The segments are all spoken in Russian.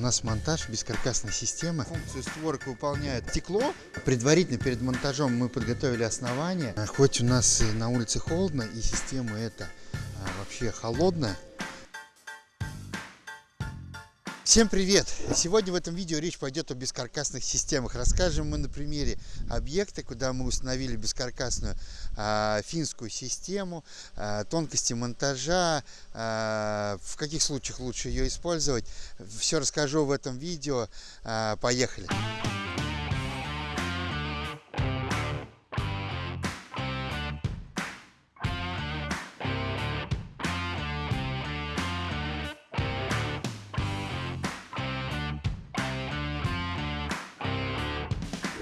нас монтаж бескаркасной системы. Функцию створок выполняет стекло. Предварительно перед монтажом мы подготовили основание. Хоть у нас на улице холодно и система эта а, вообще холодная, Всем привет! Сегодня в этом видео речь пойдет о бескаркасных системах. Расскажем мы на примере объекта, куда мы установили бескаркасную э, финскую систему, э, тонкости монтажа, э, в каких случаях лучше ее использовать. Все расскажу в этом видео. Э, поехали!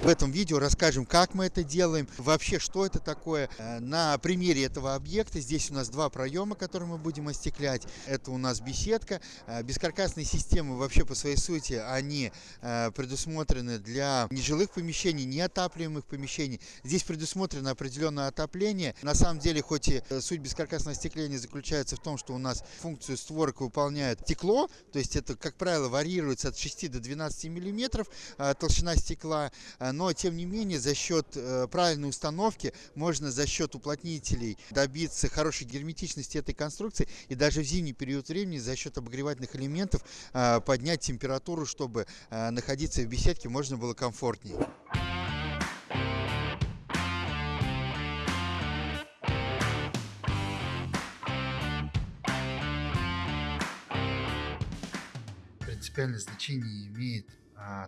В этом видео расскажем, как мы это делаем, вообще, что это такое. Э, на примере этого объекта здесь у нас два проема, которые мы будем остеклять. Это у нас беседка. Э, бескаркасные системы вообще по своей сути, они э, предусмотрены для нежилых помещений, неотапливаемых помещений. Здесь предусмотрено определенное отопление. На самом деле, хоть и суть бескаркасного остекления заключается в том, что у нас функцию створок выполняет стекло, то есть это, как правило, варьируется от 6 до 12 миллиметров толщина стекла, но тем не менее за счет э, правильной установки можно за счет уплотнителей добиться хорошей герметичности этой конструкции и даже в зимний период времени за счет обогревательных элементов э, поднять температуру, чтобы э, находиться в беседке можно было комфортнее. Принципиальное значение имеет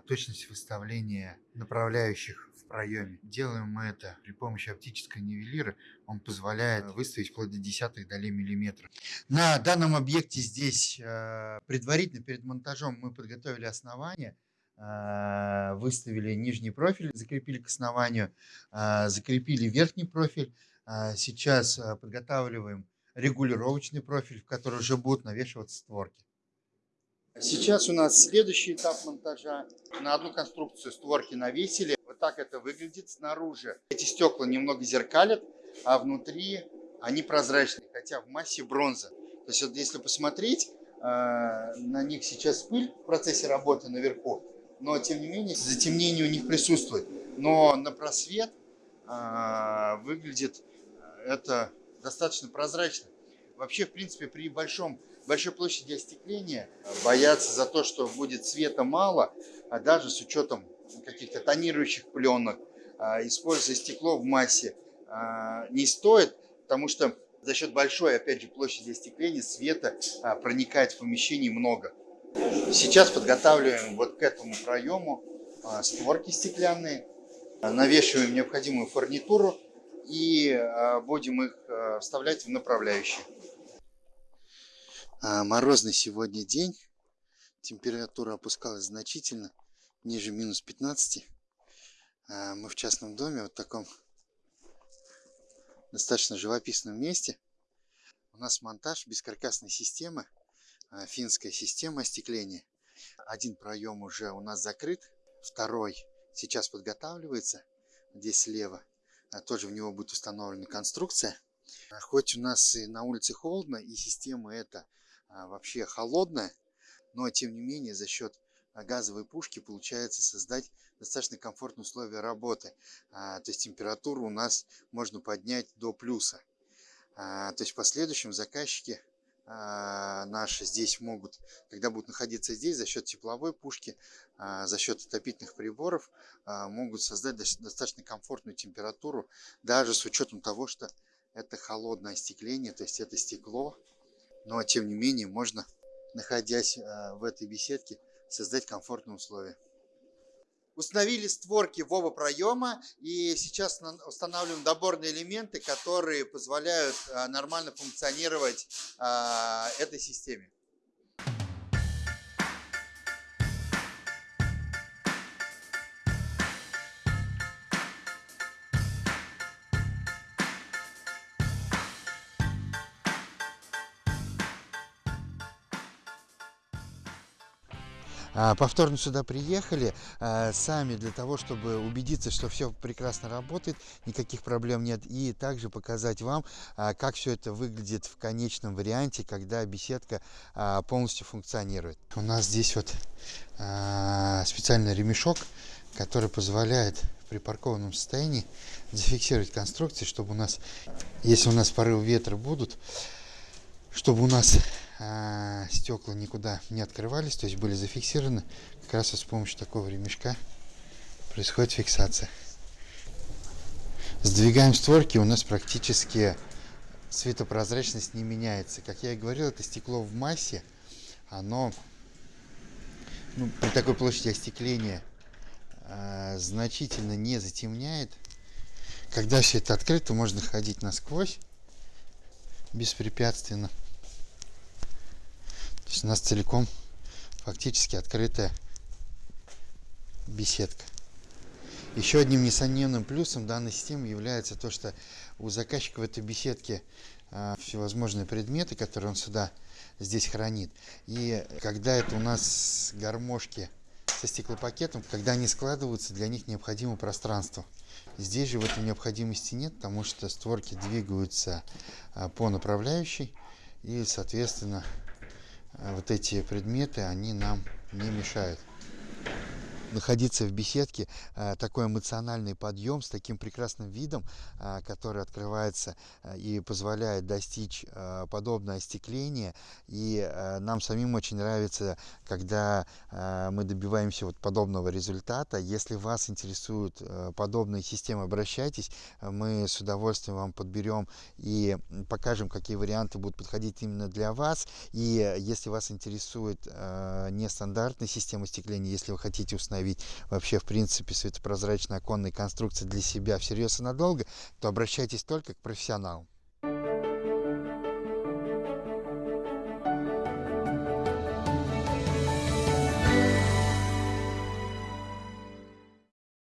точность выставления направляющих в проеме. Делаем мы это при помощи оптической нивелира. Он позволяет выставить вплоть до десятых долей миллиметра. На данном объекте здесь а, предварительно перед монтажом мы подготовили основание а, выставили нижний профиль, закрепили к основанию, закрепили верхний профиль. Сейчас подготавливаем регулировочный профиль, в который уже будут навешиваться створки. Сейчас у нас следующий этап монтажа. На одну конструкцию створки навесили. Вот так это выглядит снаружи. Эти стекла немного зеркалят, а внутри они прозрачные, хотя в массе бронза. То есть вот если посмотреть, э, на них сейчас пыль в процессе работы наверху, но тем не менее затемнение у них присутствует. Но на просвет э, выглядит это достаточно прозрачно. Вообще, в принципе, при большом большой площади остекления, боятся за то, что будет света мало, а даже с учетом каких-то тонирующих пленок, а, используя стекло в массе, а, не стоит, потому что за счет большой, опять же, площади остекления света а, проникает в помещение много. Сейчас подготавливаем вот к этому проему створки стеклянные, навешиваем необходимую фурнитуру и будем их вставлять в направляющие. А, морозный сегодня день. Температура опускалась значительно, ниже минус 15. А, мы в частном доме, вот таком достаточно живописном месте. У нас монтаж бескаркасной системы, а, финская система остекления. Один проем уже у нас закрыт, второй сейчас подготавливается, здесь слева. Тоже в него будет установлена конструкция. Хоть у нас и на улице холодно, и система эта вообще холодная, но тем не менее за счет а, газовой пушки получается создать достаточно комфортные условия работы. А, то есть температуру у нас можно поднять до плюса. То есть в последующем заказчики наши здесь могут, когда будут находиться здесь, за счет тепловой пушки, за счет отопительных приборов, могут создать достаточно комфортную температуру, даже с учетом того, что это холодное остекление, то есть это стекло, но тем не менее можно, находясь а, в этой беседке, создать комфортные условия. Установили створки в оба проема и сейчас устанавливаем доборные элементы, которые позволяют а, нормально функционировать а, этой системе. Повторно сюда приехали а, сами для того, чтобы убедиться, что все прекрасно работает, никаких проблем нет, и также показать вам, а, как все это выглядит в конечном варианте, когда беседка полностью функционирует. У нас здесь вот специальный ремешок, который позволяет в припаркованном состоянии зафиксировать конструкции, чтобы у нас, если у нас порывы ветра будут, чтобы у нас а, стекла никуда не открывались, то есть были зафиксированы. Как раз вот с помощью такого ремешка происходит фиксация. Сдвигаем створки, у нас практически светопрозрачность не меняется. Как я и говорил, это стекло в массе, оно ну, при такой площади остекления э, значительно не затемняет. Когда все это открыто, можно ходить насквозь беспрепятственно. Есть у нас целиком фактически открытая беседка. Еще одним несомненным плюсом данной системы является то, что у заказчика в этой беседке а, всевозможные предметы, которые он сюда здесь хранит. И когда это у нас гармошки со стеклопакетом, когда они складываются, для них необходимо пространство. Здесь же в этом необходимости нет, потому что створки двигаются а, по направляющей и, соответственно, вот эти предметы, они нам не мешают находиться в беседке, э, такой эмоциональный подъем с таким прекрасным видом, э, который открывается э, и позволяет достичь подобное остекление. И нам самим очень нравится, когда мы добиваемся вот подобного результата. Если вас интересуют подобные системы, обращайтесь. Мы с удовольствием вам подберем и покажем, какие варианты будут подходить именно для вас. И если вас интересует нестандартная система остекления, если вы хотите установить установить вообще, в принципе, светопрозрачные оконные конструкции для себя всерьез и надолго, то обращайтесь только к профессионалам.